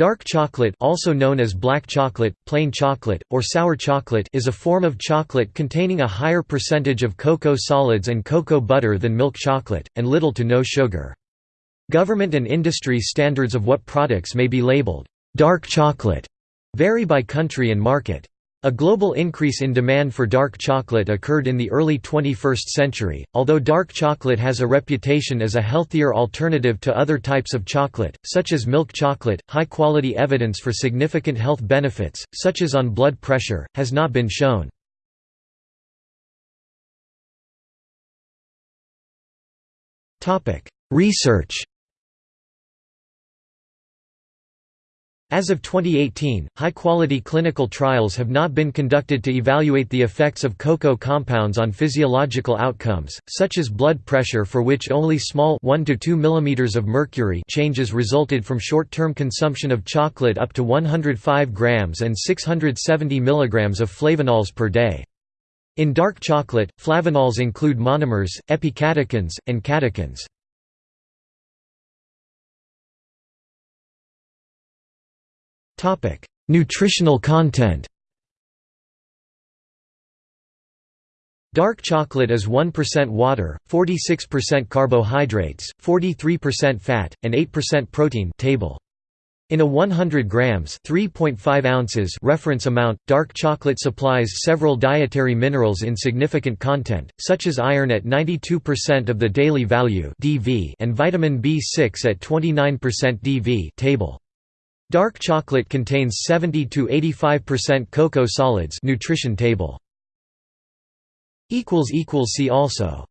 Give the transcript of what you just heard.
Dark chocolate also known as black chocolate, plain chocolate, or sour chocolate is a form of chocolate containing a higher percentage of cocoa solids and cocoa butter than milk chocolate, and little to no sugar. Government and industry standards of what products may be labeled dark chocolate vary by country and market. A global increase in demand for dark chocolate occurred in the early 21st century, although dark chocolate has a reputation as a healthier alternative to other types of chocolate, such as milk chocolate, high-quality evidence for significant health benefits, such as on blood pressure, has not been shown. Research As of 2018, high-quality clinical trials have not been conducted to evaluate the effects of cocoa compounds on physiological outcomes, such as blood pressure for which only small 1 to 2 mm of mercury changes resulted from short-term consumption of chocolate up to 105 grams and 670 mg of flavanols per day. In dark chocolate, flavanols include monomers, epicatechins, and catechins. Nutritional content Dark chocolate is 1% water, 46% carbohydrates, 43% fat, and 8% protein table. In a 100 grams (3.5 ounces) reference amount, dark chocolate supplies several dietary minerals in significant content, such as iron at 92% of the daily value (DV) and vitamin B6 at 29% DV table. Dark chocolate contains 70 to 85% cocoa solids nutrition table. equals equals See also